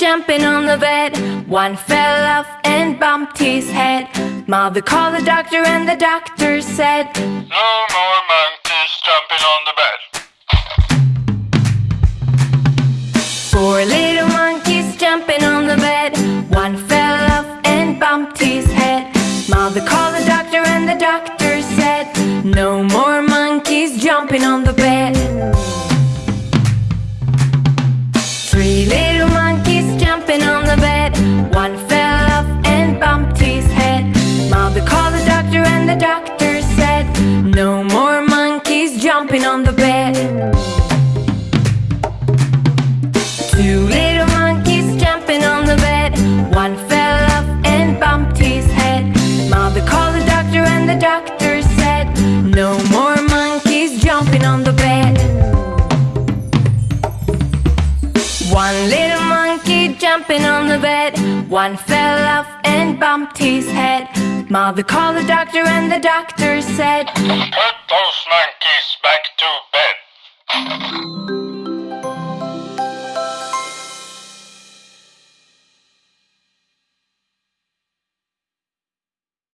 jumping on the bed. One fell off and bumped his head. Mother called the doctor, and the doctor said, No more monkeys jumping on the bed. Four little monkeys jumping on the bed. One fell off and bumped his head. Mother called the doctor, and the doctor said, No more monkeys jumping on the jumping on the bed. Two little monkeys jumping on the bed. One fell off and bumped his head. Mother called the doctor, and the doctor said, No more monkeys jumping on the bed. One little monkey jumping on the bed. One fell off and bumped his head. Mother called the doctor, and the doctor said, Put those monkeys bed.